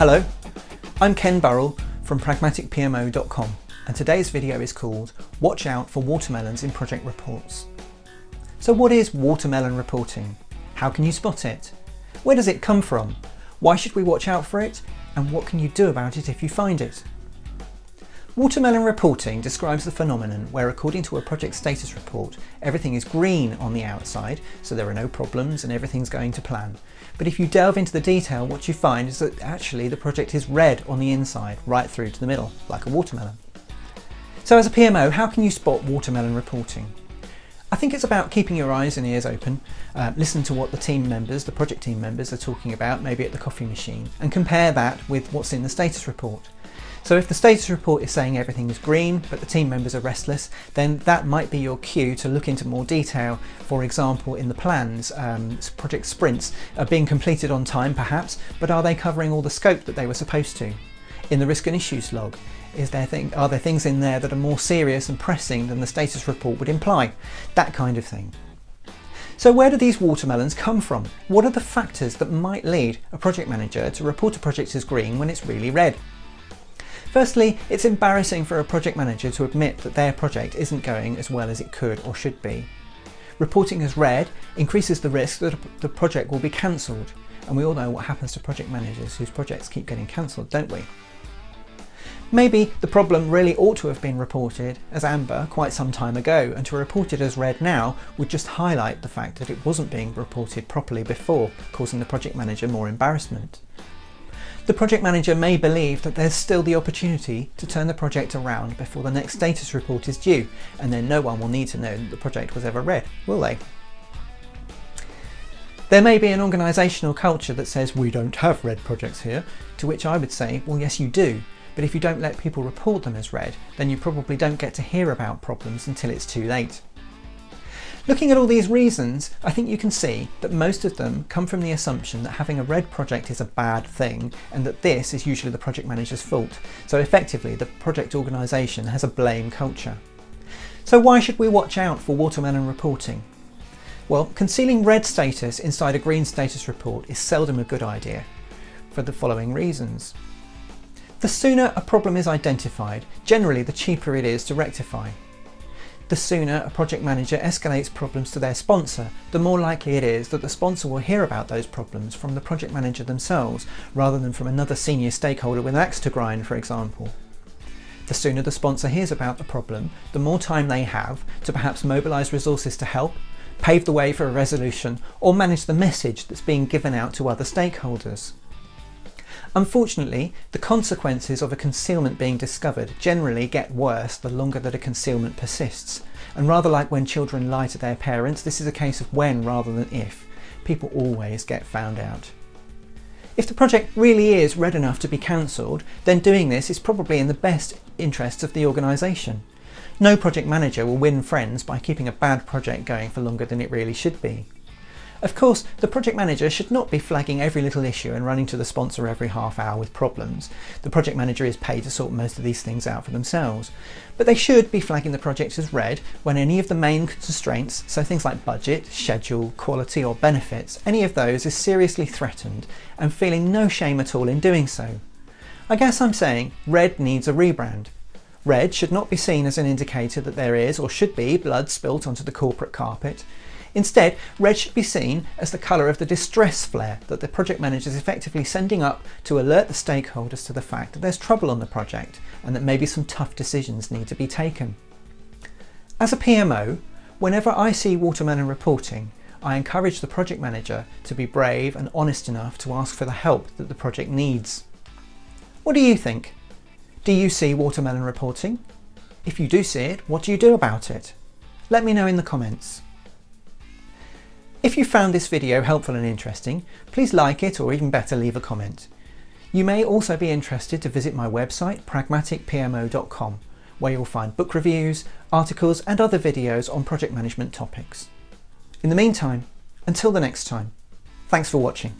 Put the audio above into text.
Hello, I'm Ken Burrell from pragmaticpmo.com and today's video is called Watch out for watermelons in project reports. So what is watermelon reporting? How can you spot it? Where does it come from? Why should we watch out for it? And what can you do about it if you find it? Watermelon reporting describes the phenomenon where according to a project status report, everything is green on the outside, so there are no problems and everything's going to plan. But if you delve into the detail, what you find is that actually the project is red on the inside, right through to the middle, like a watermelon. So as a PMO, how can you spot watermelon reporting? I think it's about keeping your eyes and ears open, uh, listen to what the team members, the project team members are talking about, maybe at the coffee machine, and compare that with what's in the status report. So if the status report is saying everything is green, but the team members are restless, then that might be your cue to look into more detail. For example, in the plans, um, project sprints are being completed on time perhaps, but are they covering all the scope that they were supposed to? In the risk and issues log, is there thing, are there things in there that are more serious and pressing than the status report would imply? That kind of thing. So where do these watermelons come from? What are the factors that might lead a project manager to report a project as green when it's really red? Firstly, it's embarrassing for a project manager to admit that their project isn't going as well as it could or should be. Reporting as red increases the risk that the project will be cancelled, and we all know what happens to project managers whose projects keep getting cancelled, don't we? Maybe the problem really ought to have been reported as amber quite some time ago, and to report it as red now would just highlight the fact that it wasn't being reported properly before, causing the project manager more embarrassment. The project manager may believe that there's still the opportunity to turn the project around before the next status report is due, and then no one will need to know that the project was ever red, will they? There may be an organisational culture that says we don't have red projects here, to which I would say, well yes you do, but if you don't let people report them as red, then you probably don't get to hear about problems until it's too late. Looking at all these reasons, I think you can see that most of them come from the assumption that having a red project is a bad thing and that this is usually the project manager's fault. So effectively, the project organisation has a blame culture. So why should we watch out for watermelon reporting? Well, concealing red status inside a green status report is seldom a good idea for the following reasons. The sooner a problem is identified, generally the cheaper it is to rectify the sooner a project manager escalates problems to their sponsor, the more likely it is that the sponsor will hear about those problems from the project manager themselves, rather than from another senior stakeholder with an axe to grind, for example. The sooner the sponsor hears about the problem, the more time they have to perhaps mobilise resources to help, pave the way for a resolution, or manage the message that's being given out to other stakeholders. Unfortunately, the consequences of a concealment being discovered generally get worse the longer that a concealment persists. And rather like when children lie to their parents, this is a case of when rather than if. People always get found out. If the project really is red enough to be cancelled, then doing this is probably in the best interests of the organisation. No project manager will win friends by keeping a bad project going for longer than it really should be. Of course, the project manager should not be flagging every little issue and running to the sponsor every half hour with problems. The project manager is paid to sort most of these things out for themselves. But they should be flagging the project as red when any of the main constraints, so things like budget, schedule, quality or benefits, any of those is seriously threatened and feeling no shame at all in doing so. I guess I'm saying red needs a rebrand. Red should not be seen as an indicator that there is or should be blood spilt onto the corporate carpet. Instead, red should be seen as the colour of the distress flare that the project manager is effectively sending up to alert the stakeholders to the fact that there's trouble on the project and that maybe some tough decisions need to be taken. As a PMO, whenever I see watermelon reporting, I encourage the project manager to be brave and honest enough to ask for the help that the project needs. What do you think? Do you see watermelon reporting? If you do see it, what do you do about it? Let me know in the comments. If you found this video helpful and interesting, please like it or even better leave a comment. You may also be interested to visit my website pragmaticpmo.com where you'll find book reviews, articles and other videos on project management topics. In the meantime, until the next time, thanks for watching.